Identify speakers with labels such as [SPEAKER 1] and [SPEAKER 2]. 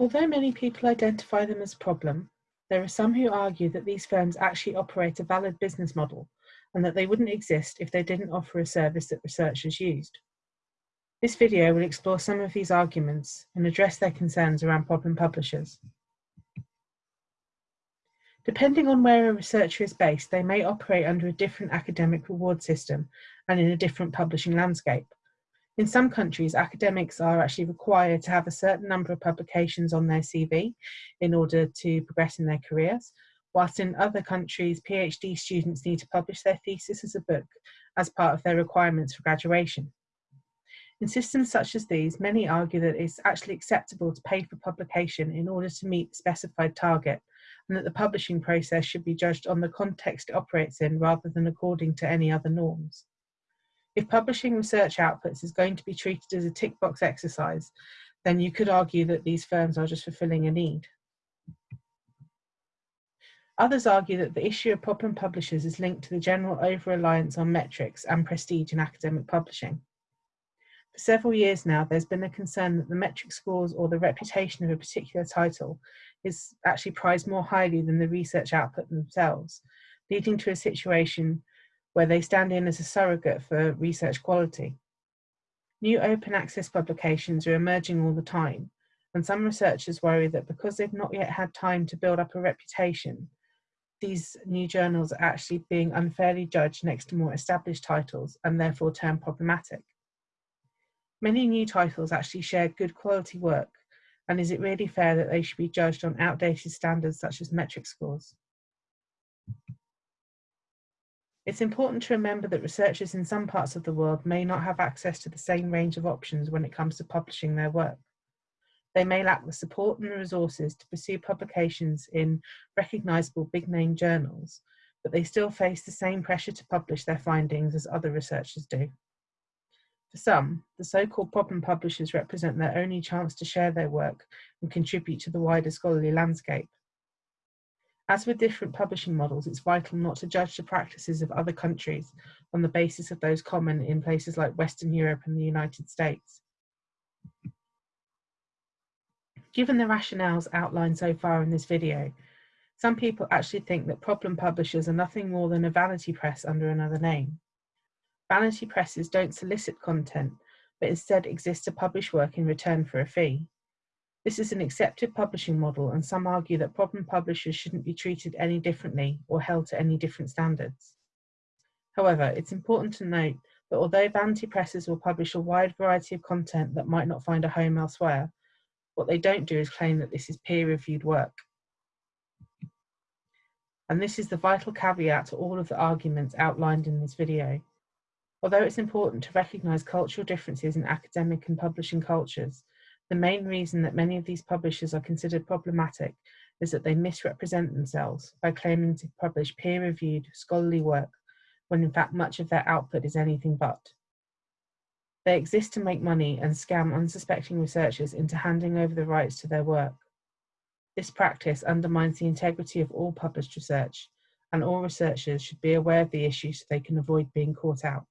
[SPEAKER 1] Although many people identify them as problem, there are some who argue that these firms actually operate a valid business model and that they wouldn't exist if they didn't offer a service that researchers used. This video will explore some of these arguments and address their concerns around problem publishers. Depending on where a researcher is based, they may operate under a different academic reward system and in a different publishing landscape. In some countries, academics are actually required to have a certain number of publications on their CV in order to progress in their careers, whilst in other countries, PhD students need to publish their thesis as a book as part of their requirements for graduation. In systems such as these, many argue that it's actually acceptable to pay for publication in order to meet the specified target, and that the publishing process should be judged on the context it operates in rather than according to any other norms. If publishing research outputs is going to be treated as a tick box exercise, then you could argue that these firms are just fulfilling a need. Others argue that the issue of problem publishers is linked to the general over-reliance on metrics and prestige in academic publishing. For several years now, there's been a concern that the metric scores or the reputation of a particular title is actually prized more highly than the research output themselves, leading to a situation where they stand in as a surrogate for research quality. New open access publications are emerging all the time, and some researchers worry that because they've not yet had time to build up a reputation, these new journals are actually being unfairly judged next to more established titles and therefore termed problematic. Many new titles actually share good quality work, and is it really fair that they should be judged on outdated standards such as metric scores? It's important to remember that researchers in some parts of the world may not have access to the same range of options when it comes to publishing their work. They may lack the support and resources to pursue publications in recognisable big name journals, but they still face the same pressure to publish their findings as other researchers do. For some, the so-called problem publishers represent their only chance to share their work and contribute to the wider scholarly landscape. As with different publishing models, it's vital not to judge the practices of other countries on the basis of those common in places like Western Europe and the United States. Given the rationales outlined so far in this video, some people actually think that problem publishers are nothing more than a vanity press under another name. Vanity presses don't solicit content, but instead exist to publish work in return for a fee. This is an accepted publishing model, and some argue that problem publishers shouldn't be treated any differently or held to any different standards. However, it's important to note that although vanity presses will publish a wide variety of content that might not find a home elsewhere, what they don't do is claim that this is peer-reviewed work. And this is the vital caveat to all of the arguments outlined in this video. Although it's important to recognise cultural differences in academic and publishing cultures, the main reason that many of these publishers are considered problematic is that they misrepresent themselves by claiming to publish peer-reviewed scholarly work when in fact much of their output is anything but. They exist to make money and scam unsuspecting researchers into handing over the rights to their work. This practice undermines the integrity of all published research, and all researchers should be aware of the issue so they can avoid being caught out.